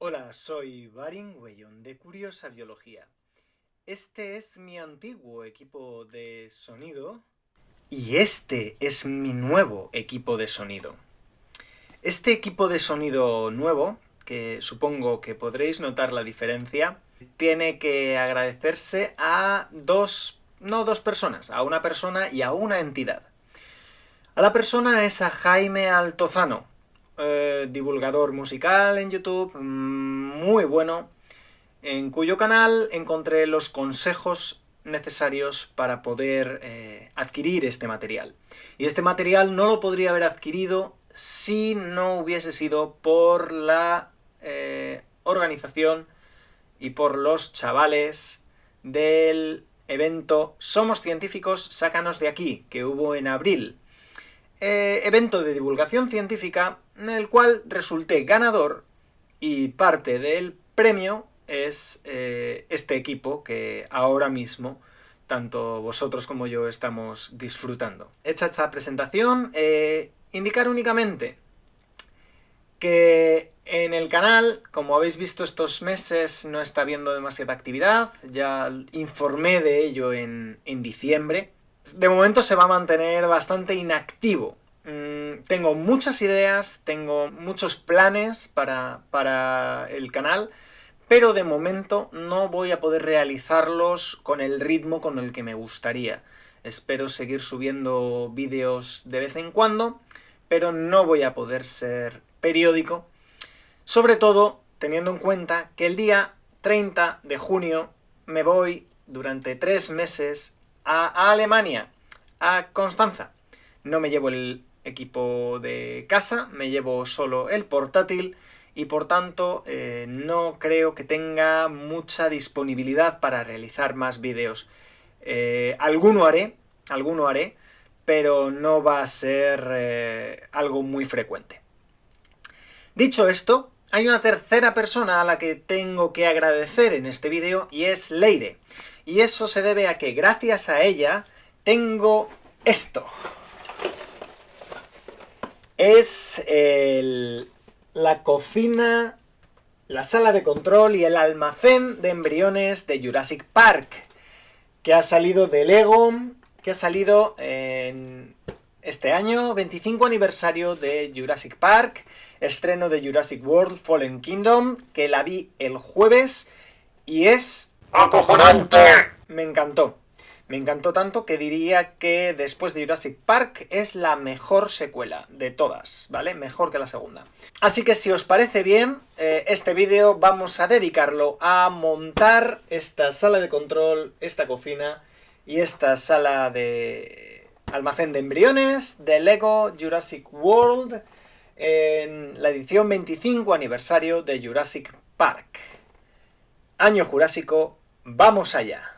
Hola, soy Barin Weyon de Curiosa Biología. Este es mi antiguo equipo de sonido y este es mi nuevo equipo de sonido. Este equipo de sonido nuevo, que supongo que podréis notar la diferencia, tiene que agradecerse a dos, no dos personas, a una persona y a una entidad. A la persona es a Jaime Altozano, eh, divulgador musical en YouTube, mm, muy bueno, en cuyo canal encontré los consejos necesarios para poder eh, adquirir este material. Y este material no lo podría haber adquirido si no hubiese sido por la eh, organización y por los chavales del evento Somos Científicos, sácanos de aquí, que hubo en abril. Evento de divulgación científica en el cual resulté ganador y parte del premio es eh, este equipo que ahora mismo tanto vosotros como yo estamos disfrutando. Hecha esta presentación, eh, indicar únicamente que en el canal, como habéis visto estos meses, no está habiendo demasiada actividad, ya informé de ello en, en diciembre. De momento se va a mantener bastante inactivo. Mm, tengo muchas ideas, tengo muchos planes para, para el canal, pero de momento no voy a poder realizarlos con el ritmo con el que me gustaría. Espero seguir subiendo vídeos de vez en cuando, pero no voy a poder ser periódico, sobre todo teniendo en cuenta que el día 30 de junio me voy durante tres meses a, Alemania, a Constanza. No me llevo el equipo de casa, me llevo solo el portátil, y por tanto eh, no creo que tenga mucha disponibilidad para realizar más vídeos. Eh, alguno haré, alguno haré, pero no va a ser eh, algo muy frecuente. Dicho esto, hay una tercera persona a la que tengo que agradecer en este vídeo, y es Leire. Y eso se debe a que gracias a ella tengo esto. Es el la cocina, la sala de control y el almacén de embriones de Jurassic Park, que ha salido de Lego, que ha salido en este año, 25 aniversario de Jurassic Park, estreno de Jurassic World Fallen Kingdom, que la vi el jueves, y es... ¡Acojonante! Me encantó. Me encantó tanto que diría que después de Jurassic Park es la mejor secuela de todas, ¿vale? Mejor que la segunda. Así que si os parece bien, eh, este vídeo vamos a dedicarlo a montar esta sala de control, esta cocina y esta sala de almacén de embriones de LEGO Jurassic World en la edición 25 aniversario de Jurassic Park. Año Jurásico, ¡vamos allá!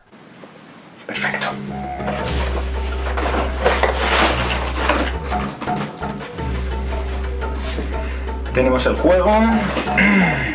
Tenemos el juego.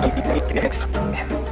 Vale.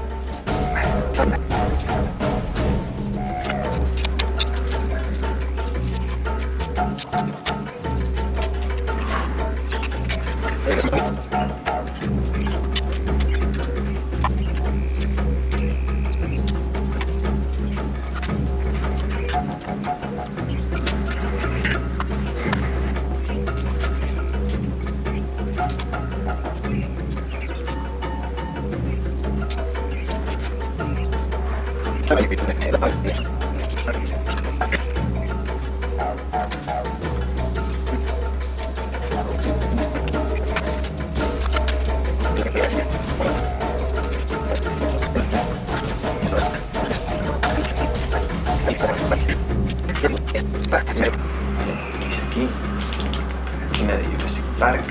Park,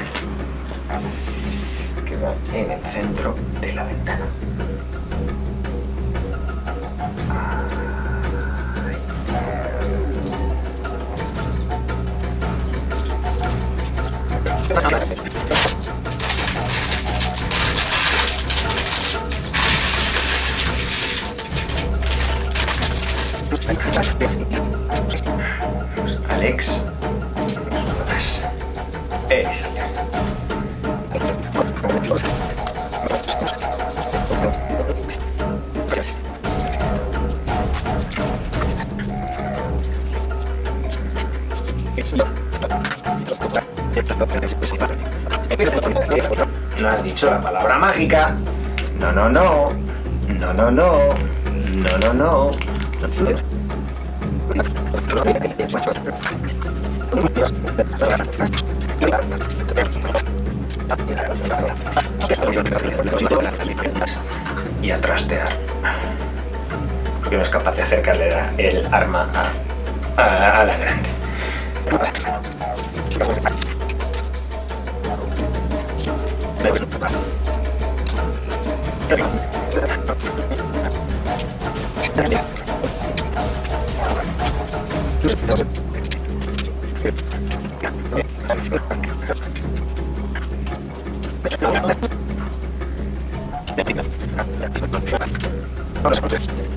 que va en el centro de la ventana. No has dicho la palabra mágica. No, no, no. No, no, no. No, no, no. Y a trastear. Porque no es capaz de acercarle la- el arma a, a, a la grande. Thank you.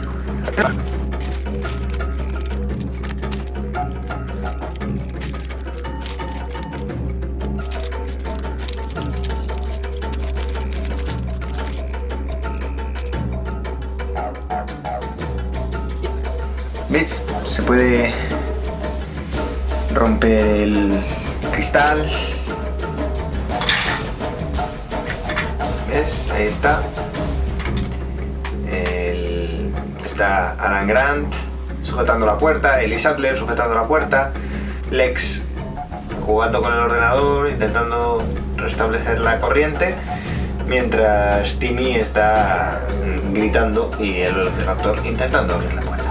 ¿Ves? Se puede romper el cristal. ¿Ves? Ahí está. El- Está Alan Grant sujetando la puerta, Ellie Sattler sujetando la puerta, Lex jugando con el ordenador, intentando restablecer la corriente, mientras Timmy está gritando y el velociraptor intentando abrir la puerta.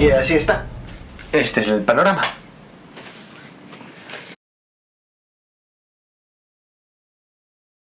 Y así está. Este es el panorama.